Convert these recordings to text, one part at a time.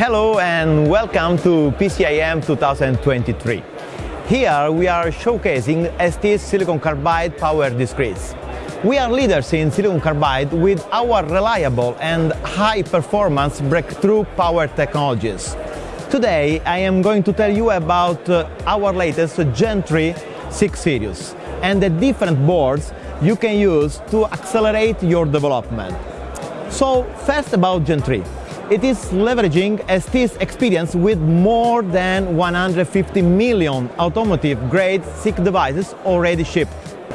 Hello and welcome to PCIM 2023. Here we are showcasing ST's silicon carbide power discretes. We are leaders in silicon carbide with our reliable and high performance breakthrough power technologies. Today I am going to tell you about uh, our latest Gen 3 SiC series and the different boards you can use to accelerate your development. So first about Gen 3. It is leveraging ST's experience with more than 150 million automotive-grade SiC devices already shipped.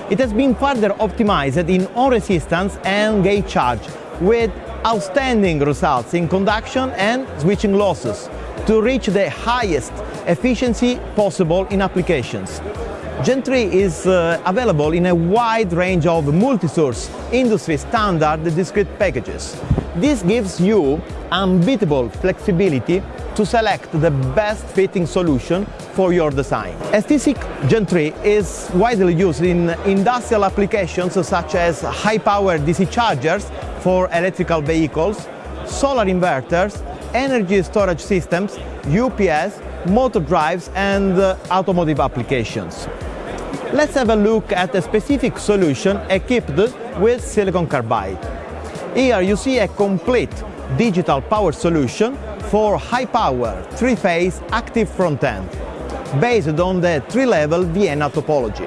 It has been further optimized in on-resistance and gate charge, with outstanding results in conduction and switching losses to reach the highest efficiency possible in applications. Gen 3 is uh, available in a wide range of multi-source, industry standard discrete packages. This gives you unbeatable flexibility to select the best fitting solution for your design. ST-SiC Gen 3 is widely used in industrial applications such as high-power DC chargers for electrical vehicles, solar inverters, energy storage systems, UPS, motor drives and uh, automotive applications. Let's have a look at a specific solution equipped with silicon carbide. Here you see a complete digital power solution for high-power, three-phase active front-end, based on the three-level Vienna topology.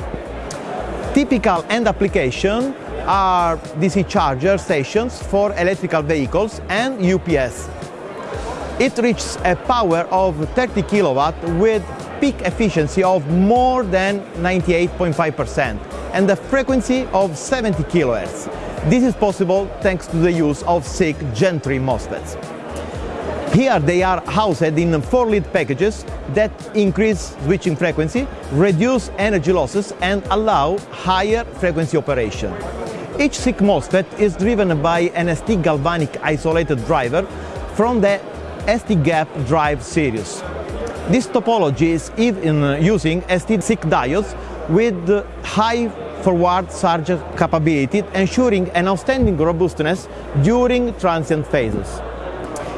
Typical end application are DC charger stations for electrical vehicles and UPS. It reaches a power of 30 kilowatt with peak efficiency of more than 98.5% and a frequency of 70 kHz. This is possible thanks to the use of SiC Gen 3 MOSFETs. Here they are housed in four lead packages that increase switching frequency, reduce energy losses and allow higher frequency operation. Each SiC MOSFET is driven by an ST galvanic isolated driver from the ST GAP drive series. This topology is even uh, using ST-SiC diodes with high forward surge capability, ensuring an outstanding robustness during transient phases.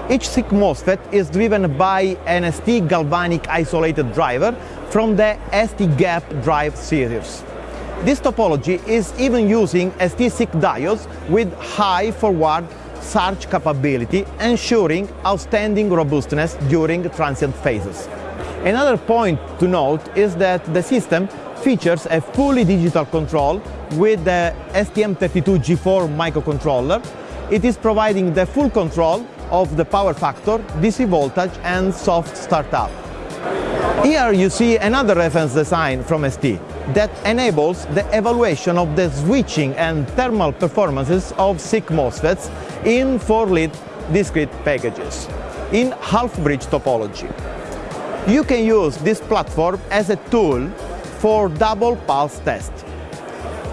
Each SiC MOSFET is driven by an ST galvanic isolated driver from the ST GAP drive series. This topology is even using ST-SiC diodes with high forward surge capability, ensuring outstanding robustness during transient phases. Another point to note is that the system features a fully digital control with the STM32G4 microcontroller. It is providing the full control of the power factor, DC voltage and soft startup. Here you see another reference design from ST that enables the evaluation of the switching and thermal performances of SiC MOSFETs in 4-lead discrete packages in half-bridge topology. You can use this platform as a tool for double pulse test.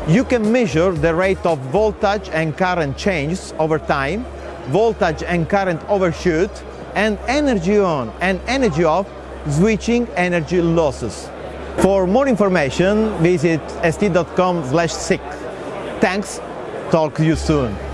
You can measure the rate of voltage and current changes over time, voltage and current overshoot, and energy on and energy off switching energy losses. For more information, visit st.com/sic. Thanks, talk to you soon.